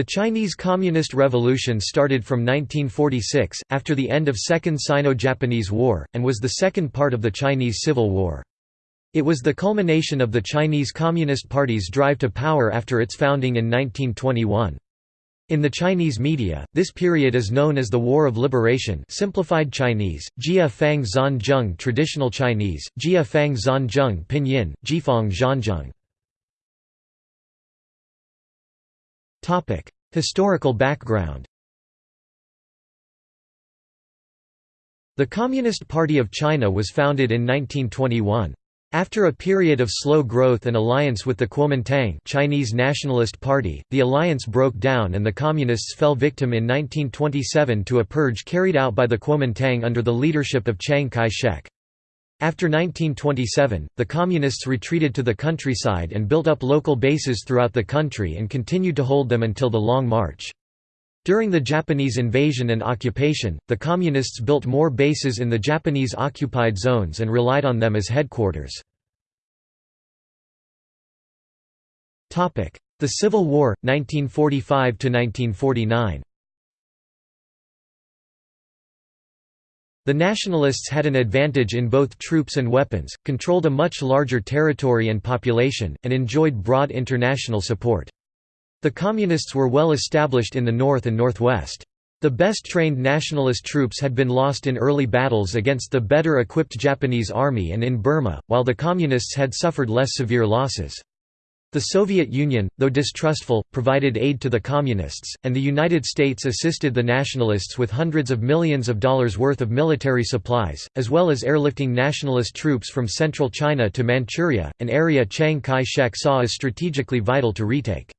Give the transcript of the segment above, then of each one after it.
The Chinese Communist Revolution started from 1946, after the end of Second Sino-Japanese War, and was the second part of the Chinese Civil War. It was the culmination of the Chinese Communist Party's drive to power after its founding in 1921. In the Chinese media, this period is known as the War of Liberation simplified Chinese, Jia Fang traditional Chinese, Jia Fang pinyin, Jifang Zhanzheng. Historical background The Communist Party of China was founded in 1921. After a period of slow growth and alliance with the Kuomintang Chinese Nationalist Party, the alliance broke down and the Communists fell victim in 1927 to a purge carried out by the Kuomintang under the leadership of Chiang Kai-shek. After 1927, the Communists retreated to the countryside and built up local bases throughout the country and continued to hold them until the Long March. During the Japanese invasion and occupation, the Communists built more bases in the Japanese-occupied zones and relied on them as headquarters. The Civil War, 1945–1949 The Nationalists had an advantage in both troops and weapons, controlled a much larger territory and population, and enjoyed broad international support. The Communists were well established in the north and northwest. The best trained nationalist troops had been lost in early battles against the better equipped Japanese army and in Burma, while the Communists had suffered less severe losses. The Soviet Union, though distrustful, provided aid to the Communists, and the United States assisted the Nationalists with hundreds of millions of dollars worth of military supplies, as well as airlifting nationalist troops from central China to Manchuria, an area Chiang Kai-shek saw as strategically vital to retake.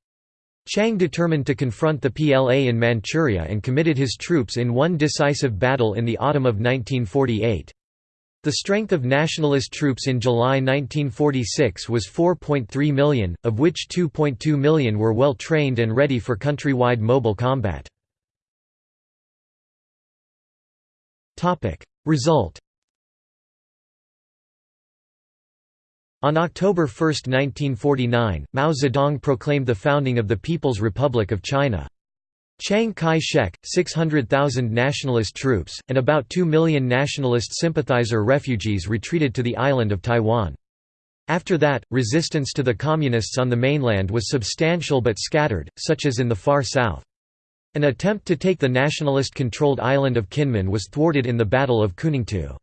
Chiang determined to confront the PLA in Manchuria and committed his troops in one decisive battle in the autumn of 1948. The strength of nationalist troops in July 1946 was 4.3 million, of which 2.2 million were well trained and ready for countrywide mobile combat. Result On October 1, 1949, Mao Zedong proclaimed the founding of the People's Republic of China. Chiang Kai-shek, 600,000 nationalist troops, and about 2 million nationalist sympathizer refugees retreated to the island of Taiwan. After that, resistance to the Communists on the mainland was substantial but scattered, such as in the far south. An attempt to take the nationalist-controlled island of Kinmen was thwarted in the Battle of Kuningtou.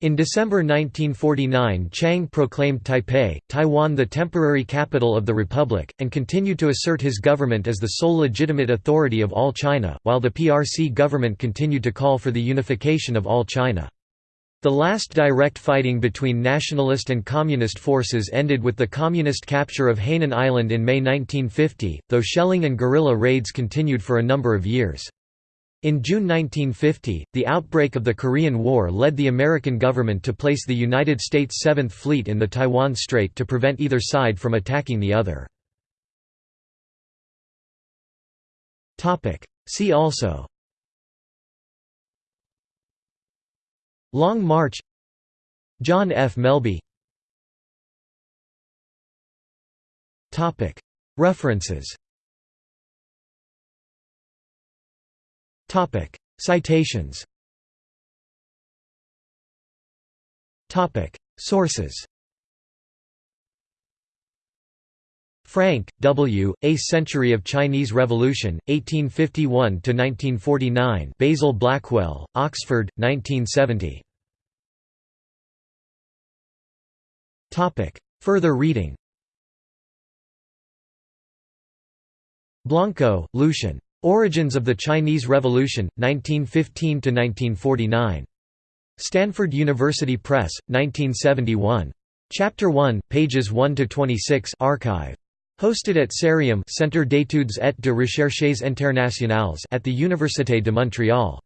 In December 1949 Chiang proclaimed Taipei, Taiwan the temporary capital of the republic, and continued to assert his government as the sole legitimate authority of all China, while the PRC government continued to call for the unification of all China. The last direct fighting between nationalist and communist forces ended with the communist capture of Hainan Island in May 1950, though shelling and guerrilla raids continued for a number of years. In June 1950, the outbreak of the Korean War led the American government to place the United States Seventh Fleet in the Taiwan Strait to prevent either side from attacking the other. See also Long March John F. Melby References Citations. Sources. Franke, W., A Century of Chinese Revolution, 1851–1949 Basil Blackwell, Oxford, 1970 Further reading Bianco, Lucien. Origins of the Chinese Revolution, 1915–1949. Stanford University Press, 1971. Chapter 1, pages 1–26 archive. Hosted at CERIUM Centre d'études et de recherches internationales at the Université de Montréal.